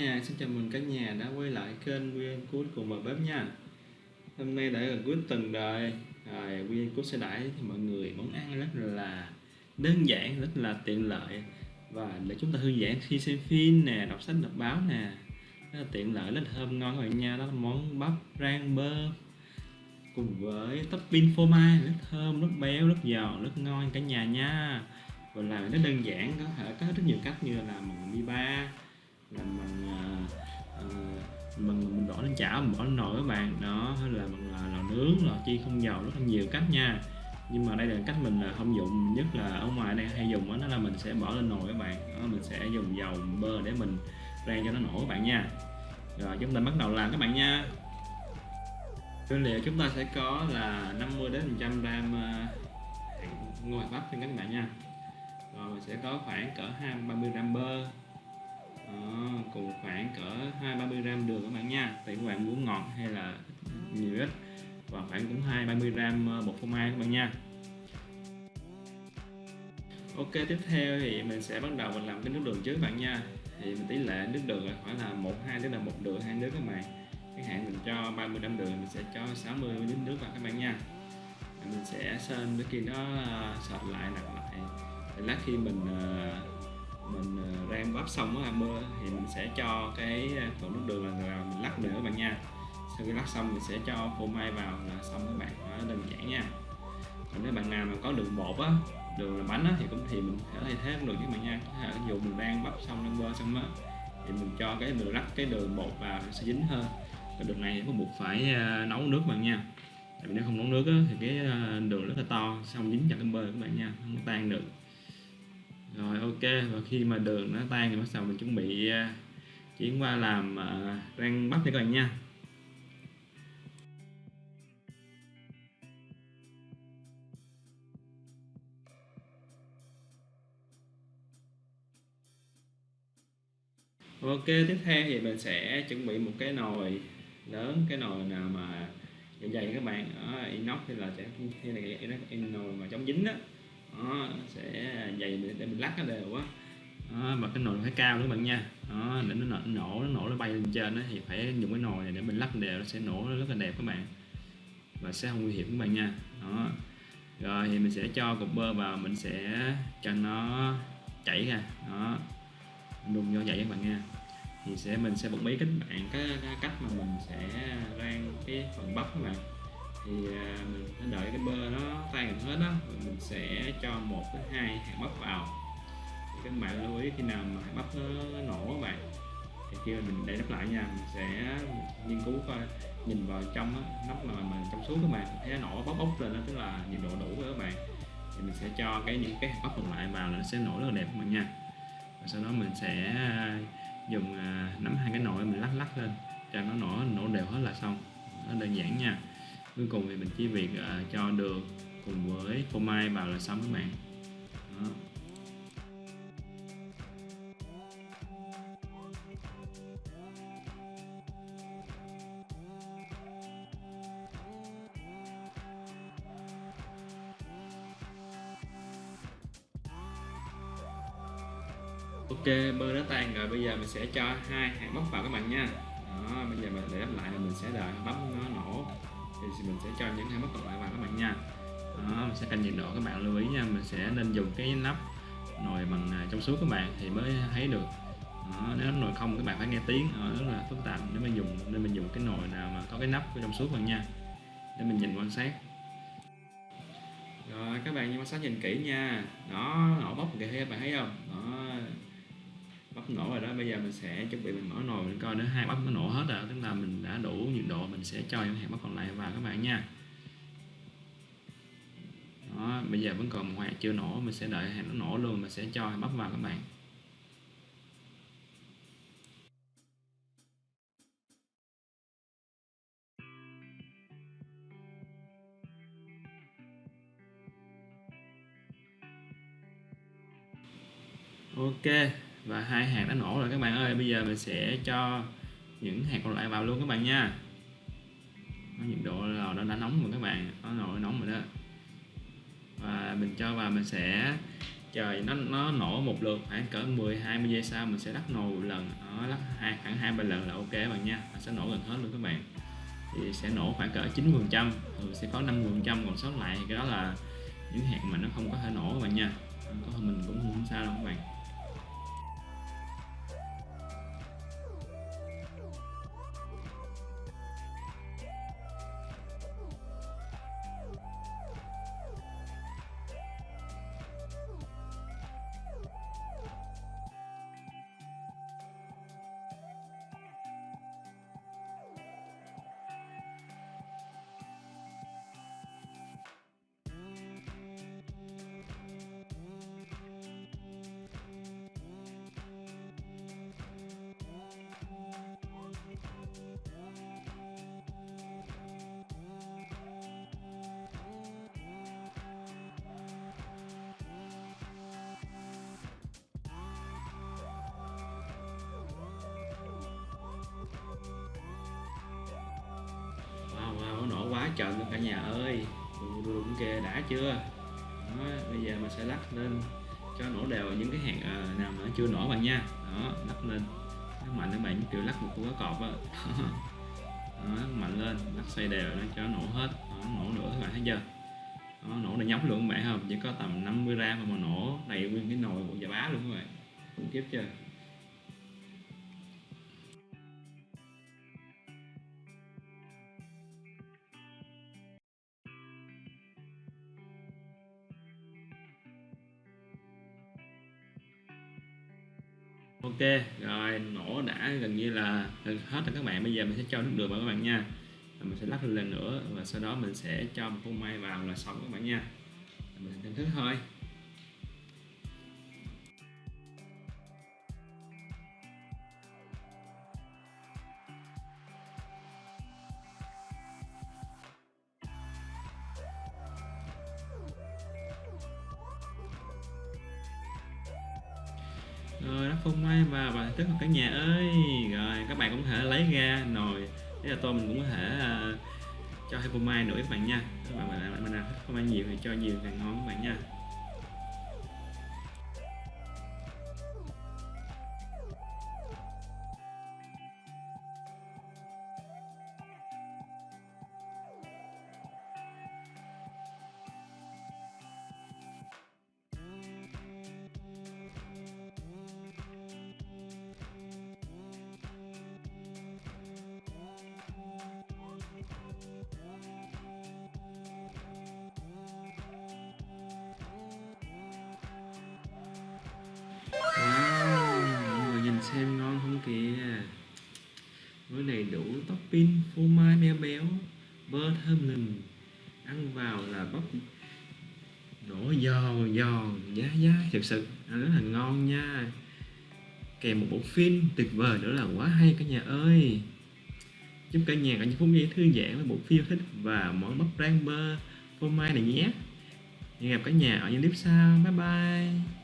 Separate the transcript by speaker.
Speaker 1: nha, xin chào mừng cả nhà đã quay lại kênh Nguyên Cút cùng vào bếp nha. Hôm nay đã gần cuối tuần rồi. Rồi Nguyên Cút sẽ đãi thì mọi người món ăn rất là đơn giản, rất là tiện lợi. Và để chúng ta thư giãn khi xem phim nè, đọc sách, đọc báo nè Rất là tiện lợi, rất là thơm ngon các bạn nha. Đó là món bắp rang bơ Cùng với topping phô mai, rất thơm, rất béo, rất giòn, rất ngon cả nhà nha. Và làm rất đơn giản có thể có rất nhiều cách như là làm bằng mi ba làm bằng uh, bằng mình bỏ lên chảo mình bỏ lên nồi các bạn. Đó hay là bằng lò, lò nướng lò chi không dầu rất là nhiều cách nha. Nhưng mà đây là cách mình là không dùng nhất là ở ngoài đây hay dùng đó, là mình sẽ bỏ lên nồi các bạn. Đó, mình sẽ dùng dầu bơ để mình rang cho nó nổ các bạn nha. Rồi chúng ta bắt đầu làm các bạn nha. Nguyên liệu chúng ta sẽ có là 50 đến 100 gram à, ngồi bắp cho các bạn nha. Rồi mình sẽ có khoảng cỡ 20 30 gram bơ đó, cùng khoảng cỡ 2 30 gram đường các bạn nha. Tùy các bạn muốn ngọt hay là nhiều ít và khoảng cũng 2 30 gram ờ, bột phô mai các bạn nha. Ok tiếp theo thì mình sẽ bắt đầu mình làm cái nước đường trước các bạn nha. Thì mình tỷ lệ nước đường là khoảng là một hai tức là một đường hai nước các bạn. Cái hạn mình cho 30 gram đường mình sẽ cho 60 lít nước vào các bạn nha. Mình sẽ sơn với khi nó ờ, lại nặng lại. Lát khi mình ờ, mình ờ, rang bắp xong á mưa thì mình sẽ cho cái ờ, phần nước đường là mình lắc nữa các bạn nha. Sau khi lắc xong mình sẽ cho phô mai vào là xong các bạn đó, đơn giản nha. Còn nếu bạn nào mà có đường bột á đường làm bánh á, thì cũng thì mình thể thay thế cũng được các bạn nha. Có thể mình rang bắp xong rang bơ xong á thì mình cho cái đường lắc cái đường bột vào sẽ dính hơn. Cái đường này có buộc phải ờ, nấu nước bạn nha. Tại vì nếu không nấu nước á, thì cái đường rất là to xong dính chặt cái bơ các bạn nha không tan được rồi ok. Và khi mà đường nó tan thì bắt đầu mình chuẩn bị à, chuyển qua làm à, uh, rang bắp cho các bạn nha. Ok tiếp theo thì mình sẽ chuẩn bị một cái nồi lớn cái nồi nào mà dày dày các bạn. Ở inox thì là sẽ hay là cái nồi mà chống dính đó đó, sẽ dày để, để mình lắc nó đều quá đó, và cái nồi phải cao nữa bạn nha. Đó, để nó nổ, nổ nó nổ nó bay lên trên đó, thì phải dùng cái nồi này để mình lắc đều nó sẽ nổ rất là đẹp các bạn. Và sẽ không nguy hiểm các bạn nha. Đó. Rồi thì mình sẽ cho cục bơ vào mình sẽ cho nó chảy ra. Đó. Đun vô vậy các bạn nha. Thì sẽ mình sẽ bật mí các bạn cái, cái cách mà mình sẽ rang cái phần bắp các bạn thì à, mình đợi cái bơ nó tan hết đó mình sẽ cho một đến hai hạt bắp vào. Thì các bạn lưu ý khi nào mà hạt bắp nó, nổ các bạn thì khi mà mình để nắp lại nha mình sẽ nghiên cứu coi nhìn vào trong á, nắp mà mà trong suốt các bạn thấy nó nổ bốc bốc lên đó tức là nhiệt độ đủ rồi các bạn. Thì mình sẽ cho cái những cái hạt bắp còn lại vào là nó sẽ nổ rất là đẹp các bạn nha. Và sau đó mình sẽ à, dùng à, nắm hai cái nồi mình lắc lắc lên cho nó nổ nổ đều hết là xong. Nó đơn giản nha cuối cùng thì mình chỉ việc à, cho đường cùng với phô mai vào là xong các bạn. Đó. Ok bơ đã tan rồi bây giờ mình sẽ cho hai hạt bắp vào các bạn nha. Đó bây giờ mình để đắp lại là mình sẽ đợi bắp nó nổ thì mình sẽ cho những hai mắt còn lại vào các bạn nha. Đó, mình sẽ canh nhiệt độ các bạn lưu ý nha. Mình sẽ nên dùng cái nắp nồi bằng à, trong suốt các bạn thì mới thấy được. Đó, nếu nồi không các bạn phải nghe tiếng đó, rất là phức tạp. Nếu mình dùng nên mình dùng cái nồi nào mà có cái nắp trong suốt bạn nha. Để mình nhìn quan sát. Rồi các bạn quan sát nhìn kỹ nha. Đó nổ bốc kìa các bạn thấy không? Đó bắp nổ rồi đó. Bây giờ mình sẽ chuẩn bị mình mở nồi mình coi nữa. Hai bắp nó nổ hết rồi đủ nhiệt độ mình sẽ cho những hạt bắp còn lại vào các bạn nha. Đó, bây giờ vẫn còn một hạt chưa nổ, mình sẽ đợi hạt nó nổ luôn, mình sẽ cho hạt bắp vào các bạn. Ok, và hai hạt đã nổ rồi các bạn ơi. Bây giờ mình sẽ cho những hạt còn lại vào luôn các bạn nha. Nó nhiệt độ lò nó đã nóng rồi các bạn. Nó nồi nóng rồi đó. Và mình cho vào mình sẽ trời nó nó nổ một lượt khoảng cỡ 10 20 giây sau mình sẽ lắc nồi một lần. Nó lắc hai khoảng hai ba lần là ok các bạn nha. Nó sẽ nổ gần hết luôn các bạn. Thì sẽ nổ khoảng cỡ 9 phần trăm. Ừ, sẽ có 5 phần trăm. Còn sót lại cái đó là những hạt mà nó không có thể nổ các bạn nha. Có mình cũng không sao đâu các bạn. Nó luôn cả nhà ơi. Ừ, Đúng đùng kìa đã chưa? Đó, bây giờ mình sẽ lắc lên cho nổ đều những cái hạt à, nào mà chưa nổ bạn nha. Đó lắc lên. Lắc mạnh các bạn kiểu lắc một cú cá cọp á. Đó, lắc mạnh lên lắc xoay đều nó cho nổ hết. Đó, nổ nữa các bạn thấy chưa? Đó, nổ là nhóc luôn các bạn không? Chỉ có tầm 50 gram mà nổ đầy nguyên cái nồi của giả bá luôn các bạn. Khủng khiếp chưa? Ok, rồi, nổ đã, gần như là gần hết rồi các bạn. Bây giờ mình sẽ cho nước đường vào các bạn nha. Mình sẽ lắc lên lần nữa và sau đó mình sẽ cho một phô mai vào là xong các bạn nha. Mình thưởng thức thôi. Rồi nó phun mai vào và tức là cả nhà ơi. Rồi các bạn cũng có thể lấy ra nồi. Thế là tôi mình cũng có thể uh, cho thêm phô mai nữa các bạn nha. Các bạn mình, mình, mình thích phô mai nhiều thì cho nhiều càng ngon các bạn nha. Wow, mọi người nhìn xem ngon không kìa. Với đầy đủ topping, phô mai béo béo Bơ thơm lừng Ăn vào là bóc nổ giòn giòn giá giá Thực sự ăn rất là ngon nha. Kèm một bộ phim tuyệt vời nữa là quá hay cả nhà ơi. Chúc cả nhà có những phút giây thư giãn với bộ phim thích và món bắp rang bơ phô mai này nhé. Hẹn gặp cả nhà ở những clip sau. Bye bye.